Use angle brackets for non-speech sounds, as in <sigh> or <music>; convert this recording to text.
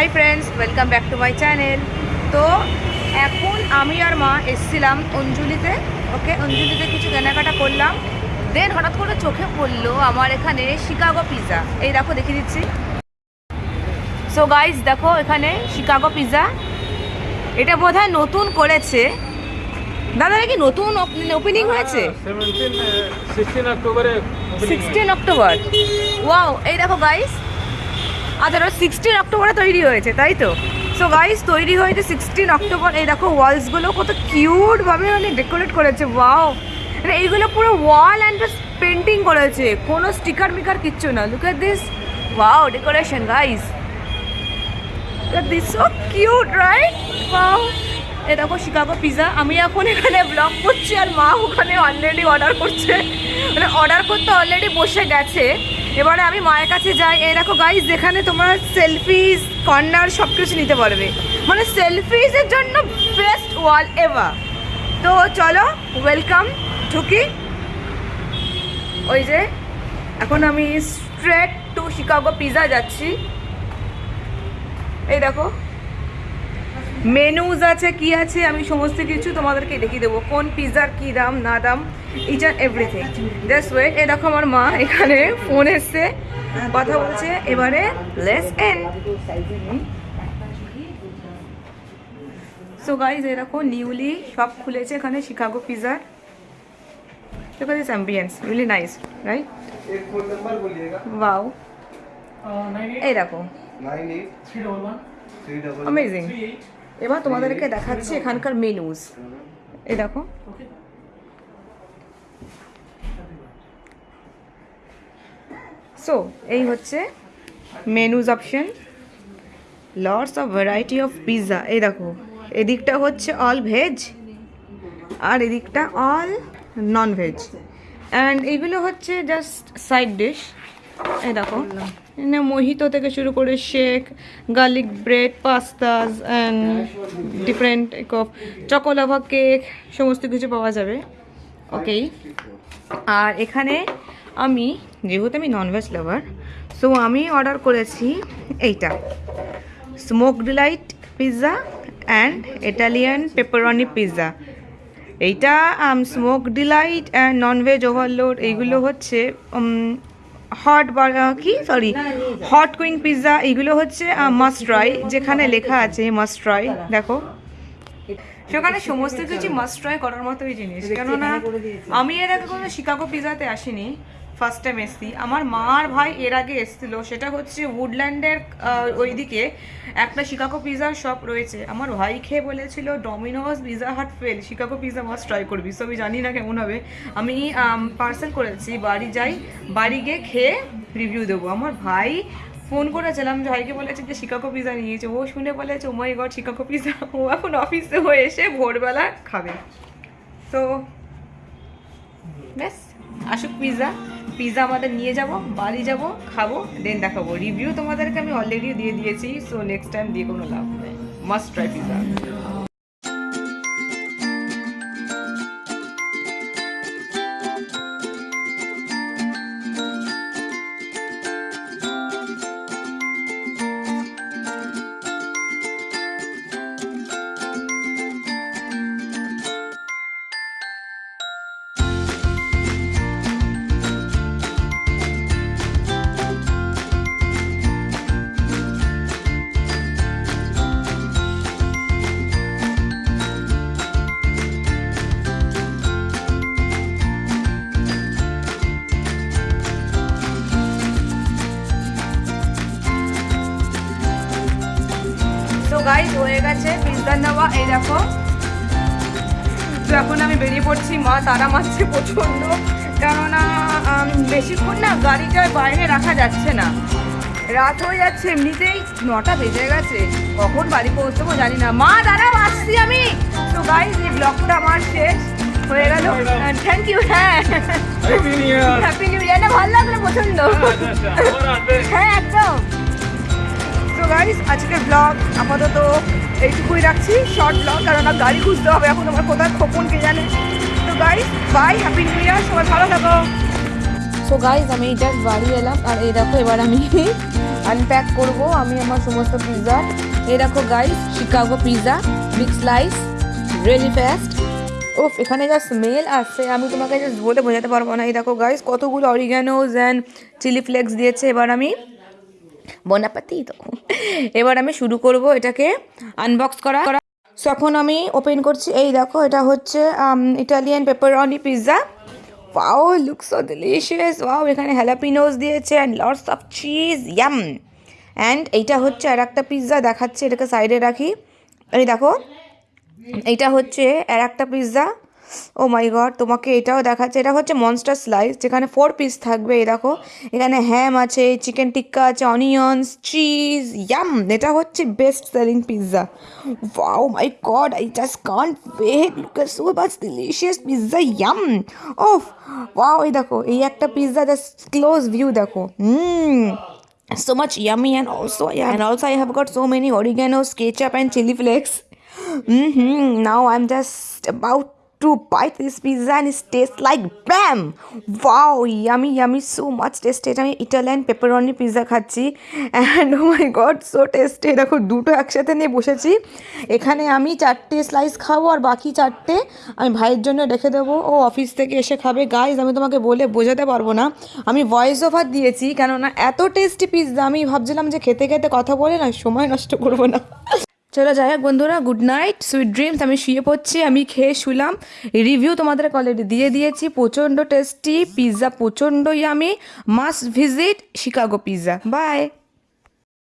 Hi friends welcome back to my channel তো এখন আমি আর মা এসছিলাম অঞ্জলিতে ওকে অঞ্জলিতে কিছু কেনাকাটা করলাম। দেন হঠাৎ করে চোখে পড়ল আমার এখানে শিকাগো পিৎজা এই দেখো দেখিয়ে দিচ্ছি। সো গাইস দেখো এখানে শিকাগো পিৎজা এটা বোধহয় নতুন করেছে। দাদা এটা কি নতুন ওপেনিং হয়েছে? সিক্সটিন অক্টোবর ওয়াও এই দেখো গাইস আচ্ছা ওটা সিক্সটিন অক্টোবরে তৈরি হয়েছে, তাই তো? সো গাইস তৈরি হয়েছে সিক্সটিন অক্টোবর। এই দেখো ওয়ালসগুলো কত কিউটভাবে মানে ডেকোরেট করেছে ওয়াও মানে এইগুলো পুরো ওয়াল অ্যান্ড পেন্টিং করেছে, কোনো স্টিকার মিকার কিচ্ছু না। Look at this wow decoration guys this cute right wow এই দেখো শিকাগো পিজা আমি এখন এখানে ব্লগ করছি আর মা ওখানে অলরেডি অর্ডার করছে। মানে অর্ডার করতে অলরেডি বসে গেছে। এবারে আমি মায়ের কাছে যাই। এই দেখো গাইজ যেখানে তোমার সেলফিজ কর্নার সব কিছু নিতে পারবে। মানে সেলফিজের জন্য বেস্ট ওয়াল এভার তো চলো ওয়েলকাম ঢুকি ওই যে, এখন আমি স্ট্রেট টু শিকাগো পিজা যাচ্ছি। এই দেখো। মেনুজ আছে কি আছে আমি সমস্ত কিছু তোমাদেরকে দেখিয়ে দেবো। কোন পিজার কি দাম না দাম ইচ আর এভরিথিং জাস্ট ওয়েট এ দেখো আমার মা এখানে ফোন এসছে কথা বলছে এবারে লেস এন্ড সো গাইজ এরকম নিউলি সব খুলেছে এখানে শিকাগো পিজার look এই দেখো। এবার তোমাদেরকে দেখাচ্ছি এখানকার মেনুজ এই দেখো। সো এই হচ্ছে menus option lots of variety of pizza এই দেখো, এদিকটা হচ্ছে অল ভেজ আর এদিকটা অল নন ভেজ অ্যান্ড এইগুলো হচ্ছে জাস্ট সাইড ডিশ এই দেখো। মোহিতো থেকে শুরু করে shake, garlic bread, pastas and different of choco lava cake সমস্ত কিছু পাওয়া যাবে। ওকেই আর এখানে আমি, যেহেতু আমি ননভেজ লাভার সো আমি অর্ডার করেছি এইটা। Smoke delight pizza and Italian pepperoni pizza এইটা smoke delight and non veg overload এইগুলো হচ্ছে হট কি? সরি হট কুইং পিৎজা এইগুলো হচ্ছে মাস্ট ট্রাই যেখানে লেখা আছে মাস্ট ট্রাই দেখো। সেখানে সমস্ত কিছু মাস্ট ট্রাই করার মতোই জিনিস। কেননা আমি এর আগে কোনো শিকাগো পিৎজাতে আসিনি। ফার্স্ট টাইম এসছি। আমার মা আর ভাই এর আগে এসেছিল, সেটা হচ্ছে উডল্যান্ডের ওইদিকে একটা শিকাগো পিজার শপ রয়েছে। আমার ভাই খেয়ে বলেছিল Domino's Pizza Hut fail Chicago pizza must try করবি। সবই জানি না কেমন হবে। আমি পার্সেল করেছি, বাড়ি যাই, বাড়ি গিয়ে খেয়ে রিভিউ দেবো। আমার ভাই ফোন করেছিলাম ভাইকে বলেছে যে শিকাগো পিজা নিয়েছে। ও শুনে বলেছে oh my god Chicago pizza ও এখন অফিসে হয়ে এসে ভোরবেলা খাবে। তো ব্যাস, আসুক পিজা পিজা আমাদের নিয়ে যাব, বাড়ি যাব, খাব দেন দেখাবো। রিভিউ তোমাদেরকে আমি অলরেডি দিয়ে দিয়েছি সো নেক্সট টাইম দিয়ে কোনো লাভ নেই। মাস্ট ট্রাই পিজা গাইজ হয়ে গেছে পিৎজা নেওয়া এই দেখো। তো এখন আমি বেরিয়ে পড়ছি মা তারা মারছে প্রচণ্ড। কেননা বেশিক্ষণ না গাড়িটা বাইরে রাখা যাচ্ছে না। রাত হয়ে যাচ্ছে এমনিতেই নটা বেজে গেছে। কখন বাড়ি পৌঁছবো জানি না। মা দাঁড়াও আসছি আমি। তো গাইজ এই ব্লগটা আমার শেষ। হয়ে গেল। থ্যাংক ইউ হ্যাঁ। হ্যাপি নিউ ইয়ার ইয়ার ভালো লাগল প্রচণ্ড। হ্যাঁ একদম। তো গাইস আজকের ব্লগ আপাতত এইটুকুই রাখছি শর্ট ব্লগ কারণ আমার গাড়ি খুঁজতে হবে এখন, আমার কোথায় খোপন কে জানে। তো guys bye happy new year সবাই ভালো থাকো। সো গাইস আমি জাস্ট বাড়ি এলাম, আর এই দেখো এবার আমি <laughs> আনপ্যাক করব, আমি আমার সমস্ত পিৎজা এই দেখো guys Chicago pizza big slice really fast ওফ এখানে যা স্মেল আসছে, আমি তোমাকে জাস্ট বলে বোঝাতে পারব না। এই দেখো গাইস কতগুলো অরিগ্যানোজ অ্যান্ড চিলি ফ্লেক্স দিয়েছে, এবার আমি বনাপাতি তো এবার আমি শুরু করব এটাকে আনবক্স করা। এখন আমি ওপেন করছি, এই দেখো, এটা হচ্ছে Italian pepperoni pizza wow look so delicious wow এখানে হ্যালাপিনোস দিয়েছে and lots of cheese yum and এইটা হচ্ছে আর একটা পিৎজা দেখাচ্ছে, এটাকে সাইডে রাখি। এই দেখো, এইটা হচ্ছে আর একটা পিৎজা ও মাই গড তোমাকে এটাও দেখাচ্ছে। এটা হচ্ছে মনস্টার স্লাইস যেখানে ফোর পিস থাকবে, এই দেখো। এখানে হ্যাম আছে চিকেন টিক্কা আছে অনিয়ন্স চিজ ইয়াম এটা হচ্ছে best selling pizza wow my god I just can't wait look at so much delicious pizza yum of wow এই দেখো, এই একটা পিৎজা জাস্ট ক্লোজ ভিউ দেখো। Hmm so much yummy and also yeah and also i have got so many oreganos ketchup and chili flakes hmm now i'm just about to bite this pizza and it tastes like bam! Wow, yummy yummy, so much tasty আমি Italian pepperoni pizza খাচ্ছি and oh my god so tasty দেখো, দুটো একসাথে নিয়ে বসেছি। এখানে আমি চারটে স্লাইস খাব আর বাকি চারটে আমি ভাইয়ের জন্য রেখে দেবো। ও অফিস থেকে এসে খাবে। গাইজ আমি তোমাকে বলে বোঝাতে পারব না। আমি ভয়েস ওভার দিয়েছি কেননা এত টেস্টি পিৎজা আমি ভাবছিলাম যে খেতে খেতে কথা বলে না, সময় নষ্ট করব না। চলো যাই হোক বন্ধুরা গুড নাইট সুইট ড্রিমস আমি শুয়ে পড়ছি, আমি খেয়ে শুলাম। রিভিউ তোমাদের অলরেডি দিয়ে দিয়েছি, প্রচণ্ড টেস্টি পিৎজা প্রচণ্ডই আমি must visit Chicago pizza bye